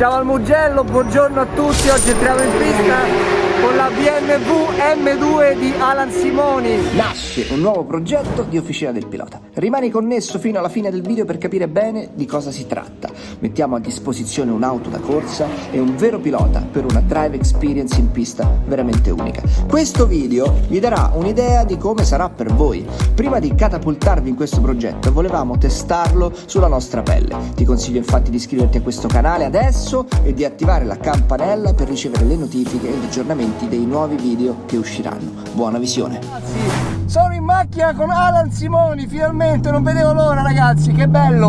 Siamo al Mugello, buongiorno a tutti, oggi entriamo in pista con la BMW M2 di Alan Simoni. Nasce un nuovo progetto di Officina del Pilota. Rimani connesso fino alla fine del video per capire bene di cosa si tratta. Mettiamo a disposizione un'auto da corsa e un vero pilota per una drive experience in pista veramente unica. Questo video vi darà un'idea di come sarà per voi. Prima di catapultarvi in questo progetto volevamo testarlo sulla nostra pelle. Ti consiglio infatti di iscriverti a questo canale adesso e di attivare la campanella per ricevere le notifiche e gli aggiornamenti aggiornamenti dei nuovi video che usciranno. Buona visione! Ragazzi, sono in macchina con Alan Simoni, finalmente, non vedevo l'ora ragazzi, che bello!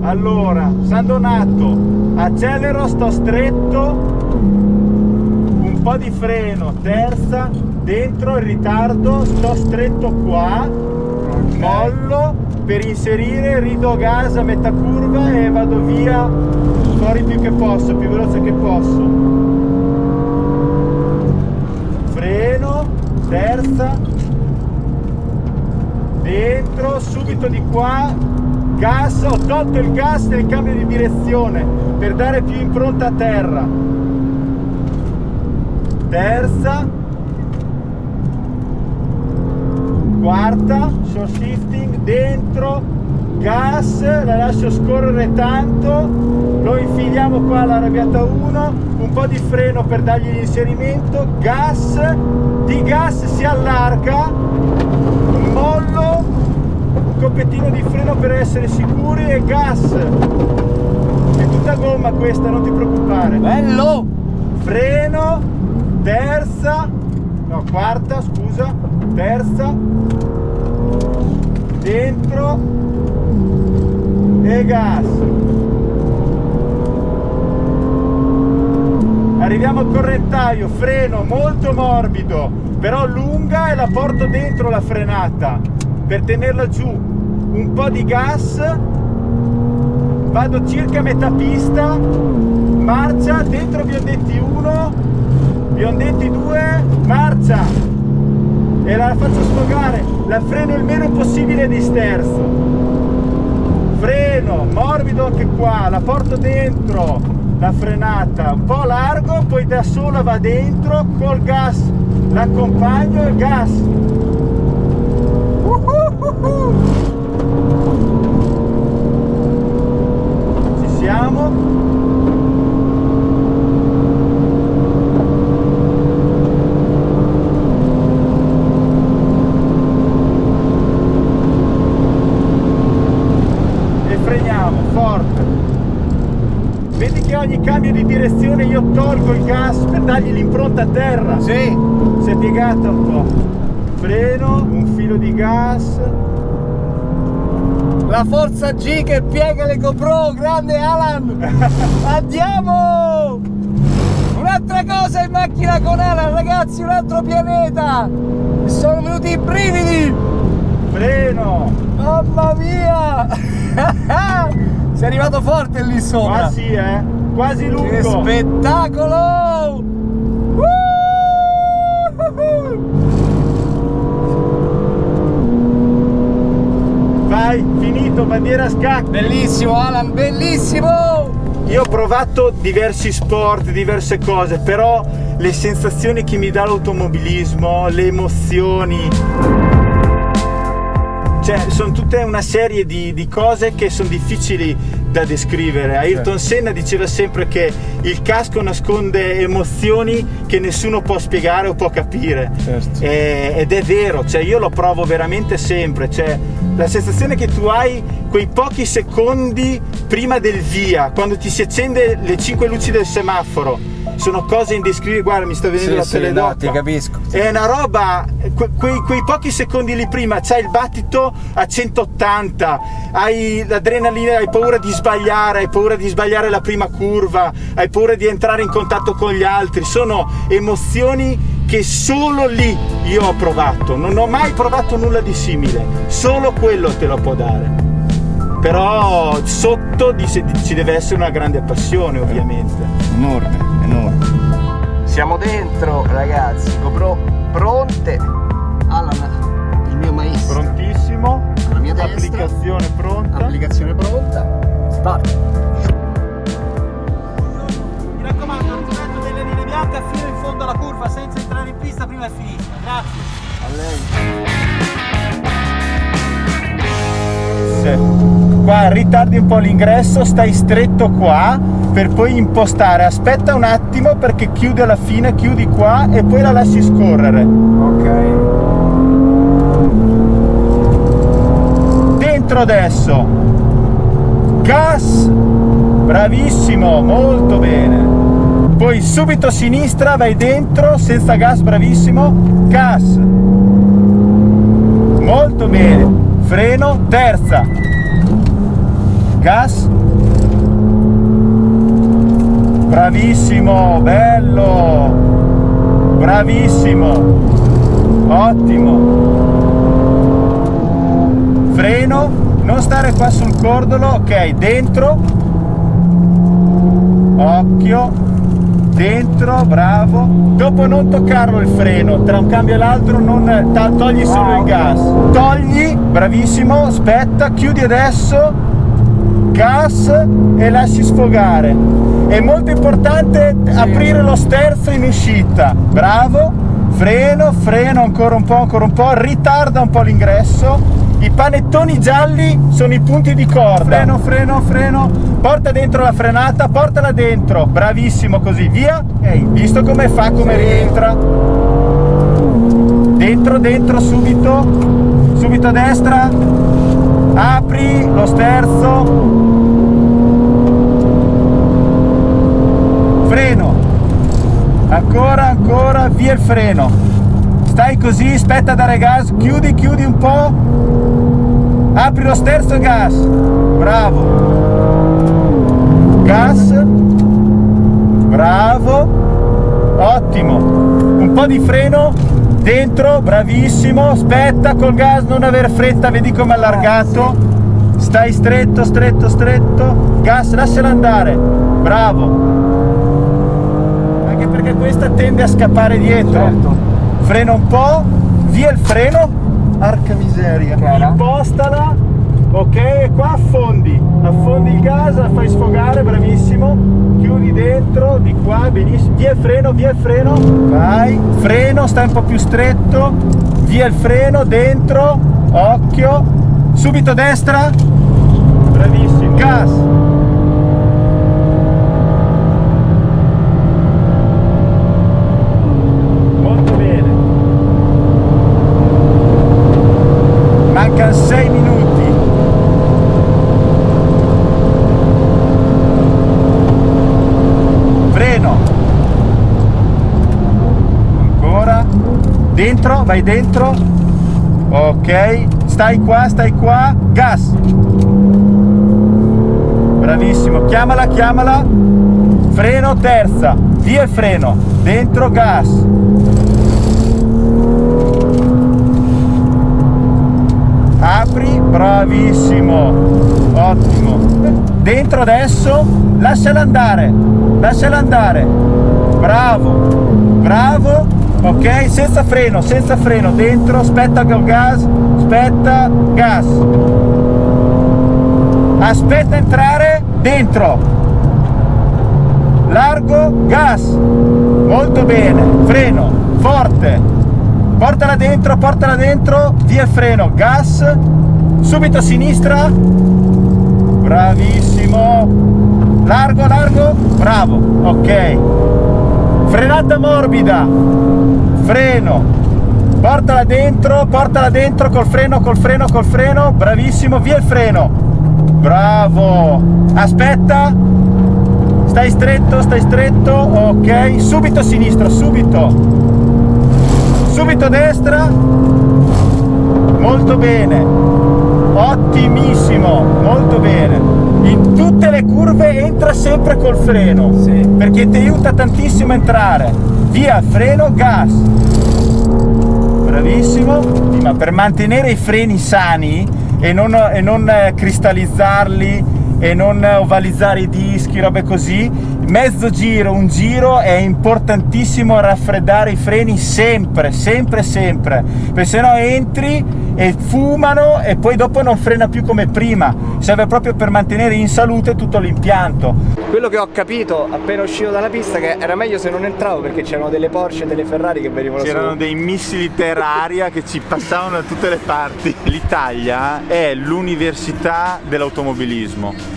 Allora, San Donato, accelero, sto stretto, un po' di freno, terza, dentro il ritardo, sto stretto qua, mollo, per inserire rido gas a metà curva e vado via fuori più che posso, più veloce che posso. Freno, terza, dentro, subito di qua, gas, ho tolto il gas nel cambio di direzione per dare più impronta a terra. Terza, quarta short shifting dentro gas la lascio scorrere tanto. Lo infiliamo qua all'arrabbiata 1 un po' di freno per dargli l'inserimento. Gas di gas si allarga. Mollo un copettino di freno per essere sicuri e gas. È tutta gomma questa non ti preoccupare. Bello! Freno terza no quarta scusa. Terza. Dentro. E gas. Arriviamo al correntaio. Freno molto morbido però lunga e la porto dentro la frenata per tenerla giù. Un po' di gas. Vado circa metà pista. Marcia dentro biondetti 1 biondetti 2 marcia. E la faccio sfogare. La freno il meno possibile di sterzo. Freno morbido anche qua la porto dentro. La frenata un po' largo poi da sola va dentro col gas. L'accompagno e gas. Uh -huh -huh. ci siamo ogni cambio di direzione io tolgo il gas per dargli l'impronta a terra. Sì. Si è piegata un po'. Freno, un filo di gas. La forza G che piega le GoPro, grande Alan! Andiamo! Un'altra cosa in macchina con Alan, ragazzi, un altro pianeta! Sono venuti i brividi! Freno! Mamma mia! Sei arrivato forte lì sopra! Ah sì, eh! Quasi lungo. Che spettacolo! Vai finito bandiera scacchi. Bellissimo Alan bellissimo! Io ho provato diversi sport diverse cose però le sensazioni che mi dà l'automobilismo le emozioni cioè sono tutte una serie di, di cose che sono difficili da descrivere. Ayrton. Senna diceva sempre che il casco nasconde emozioni che nessuno può spiegare o può capire. Certo. E, ed è vero, cioè io lo provo veramente sempre. Cioè, la sensazione che tu hai quei pochi secondi prima del via, quando ti si accende le cinque luci del semaforo, sono cose indescrivibili, guarda mi sta venendo sì, la pelle sì, no, ti capisco. È una roba, que, quei, quei, pochi secondi lì prima c'hai il battito a 180, hai l'adrenalina, hai paura di sbagliare, hai paura di sbagliare la prima curva, hai paura di entrare in contatto con gli altri, sono emozioni che solo lì io ho provato, non ho mai provato nulla di simile, solo quello te lo può dare. Però sotto ci deve essere una grande passione ovviamente. Enorme enorme siamo dentro ragazzi GoPro pronte Alan il mio maestro prontissimo alla mia destra applicazione pronta navigazione pronta, start. Mi raccomando, rispetto delle linee bianche fino in fondo alla curva senza entrare in pista prima è finita. Grazie. A lei. Qua ritardi un po' l'ingresso, stai stretto qua per poi impostare. Aspetta un attimo perché chiude alla fine, chiudi qua e poi la lasci scorrere. Ok. Dentro adesso. Gas. Bravissimo, molto bene. Poi subito a sinistra, vai dentro, senza gas, bravissimo. Gas. Molto bene. Freno, terza. Gas. Bravissimo, bello. Bravissimo. Ottimo. Freno, non stare qua sul cordolo, ok, dentro. Occhio, dentro, bravo. Dopo non toccarlo il freno, tra un cambio e l'altro non togli solo il gas. Togli, bravissimo, aspetta, chiudi adesso, gas e lasci sfogare. È molto importante aprire lo sterzo in uscita. Bravo, freno, freno ancora un po', ancora un po', ritarda un po' l'ingresso. I panettoni gialli sono i punti di corda. Freno, freno, freno. Porta dentro la frenata, portala dentro. Bravissimo così, via. Ehi, visto come fa, come rientra. Dentro, dentro, subito. Subito a destra. Apri lo sterzo. Freno. Ancora, ancora, via il freno. Stai così, aspetta a dare gas, chiudi, chiudi un po'. Apri lo sterzo gas. Bravo. Gas. Bravo. Ottimo. Un po' di freno dentro, bravissimo. Aspetta col gas, non aver fretta, vedi come allargato. Stai stretto, stretto, stretto. Gas, lasciala andare. Bravo. Perché questa tende a scappare dietro. Certo. Frena un po', via il freno. Arca miseria. Cara. Impostala. Ok, e qua affondi. Affondi il gas, la fai sfogare, bravissimo. Chiudi dentro, di qua, benissimo. Via il freno, via il freno. Vai. Freno, stai un po' più stretto. Via il freno, dentro. Occhio. Subito destra. Bravissimo. Gas. Molto bene. Mancano 6 minuti. Freno. Ancora. Vai dentro. Ok. Stai qua, stai qua. Gas. Bravissimo. Chiamala, chiamala. Freno, terza. Via il freno. Dentro, gas. Apri, bravissimo, ottimo. Dentro adesso, lasciala andare, lasciala andare. Bravo, bravo. Ok, senza freno, senza freno, dentro, aspetta col gas, aspetta, gas. Aspetta entrare, dentro. Largo, gas. Molto bene, freno, forte. Portala dentro, portala dentro, via freno, gas, subito a sinistra, bravissimo, largo, largo, bravo, ok, frenata morbida, freno, portala dentro, portala dentro col freno, col freno, col freno, bravissimo, via il freno, bravo, aspetta, stai stretto, stai stretto, ok, subito a sinistra, subito, subito destra. Molto bene. Ottimissimo molto bene in tutte le curve entra sempre col freno Sì. perché ti aiuta tantissimo a entrare. Via freno gas. Bravissimo. Ma per mantenere i freni sani e non, e non eh, cristallizzarli e non ovalizzare i dischi robe così mezzo giro un giro è importantissimo raffreddare i freni sempre sempre sempre perché se no entri e fumano e poi dopo non frena più come prima. Serve proprio per mantenere in salute tutto l'impianto. Quello che ho capito appena uscito dalla pista che era meglio se non entravo perché c'erano delle Porsche e delle Ferrari che venivano C'erano su. dei missili terra-aria che ci passavano da tutte le parti. L'Italia è l'università dell'automobilismo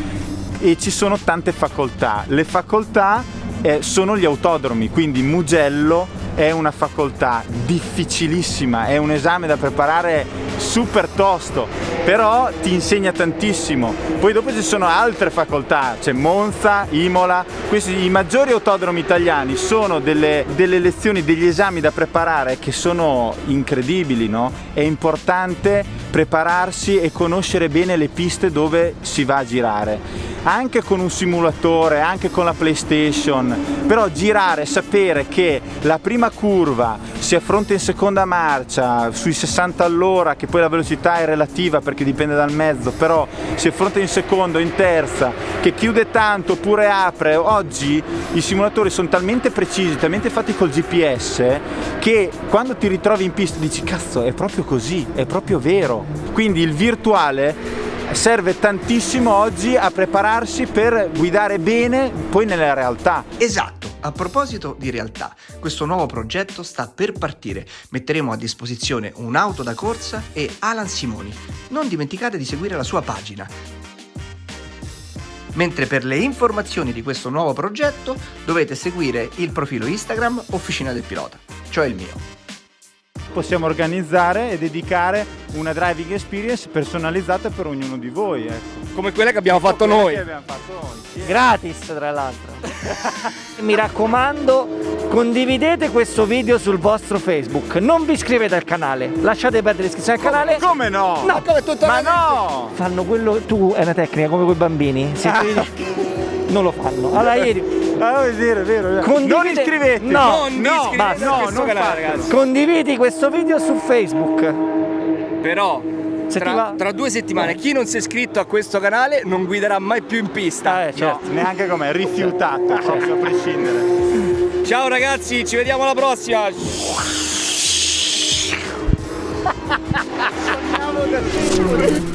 e ci sono tante facoltà. Le facoltà eh, sono gli autodromi, quindi Mugello è una facoltà difficilissima, è un esame da preparare super tosto, però ti insegna tantissimo. Poi dopo ci sono altre facoltà, c'è Monza, Imola, questi i maggiori autodromi italiani sono delle, delle lezioni, degli esami da preparare che sono incredibili, no? È importante prepararsi e conoscere bene le piste dove si va a girare anche con un simulatore, anche con la PlayStation, però girare, sapere che la prima curva si affronta in seconda marcia sui 60 all'ora, che poi la velocità è relativa perché dipende dal mezzo, però si affronta in seconda o in terza, che chiude tanto oppure apre, oggi i simulatori sono talmente precisi, talmente fatti col GPS che quando ti ritrovi in pista dici cazzo è proprio così, è proprio vero. Quindi il virtuale serve tantissimo oggi a prepararsi per guidare bene poi nella realtà. Esatto, a proposito di realtà, questo nuovo progetto sta per partire. Metteremo a disposizione un'auto da corsa e Alan Simoni. Non dimenticate di seguire la sua pagina. Mentre per le informazioni di questo nuovo progetto dovete seguire il profilo Instagram Officina del Pilota, cioè il mio. Possiamo organizzare e dedicare una driving experience personalizzata per ognuno di voi. Ecco. Come quella che abbiamo fatto noi. che abbiamo fatto noi. Sì. Gratis tra l'altro. Mi raccomando, condividete questo video sul vostro Facebook. Non vi iscrivete al canale, lasciate perdere l'iscrizione al canale. Come no? No, come tutto Ma no! Fanno quello. Tu è una tecnica come quei bambini. Se tu- non lo fanno. Allora ieri. Ah, è vero, è vero. è vero. Condivide- Non iscrivetevi. No, Non no, iscrivete no, questo non canale, ragazzi. Condividi questo video su Facebook. Però tra, tra due settimane chi non si è iscritto a questo canale non guiderà mai più in pista. Eh, certo. No, neanche come rifiutato, proprio a prescindere. Ciao ragazzi, ci vediamo alla prossima. Andiamo da.